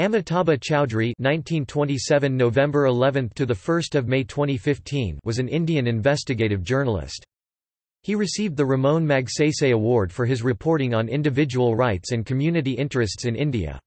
Amitabha Chowdhury (1927 November 11 to the 1st of May 2015) was an Indian investigative journalist. He received the Ramon Magsaysay Award for his reporting on individual rights and community interests in India.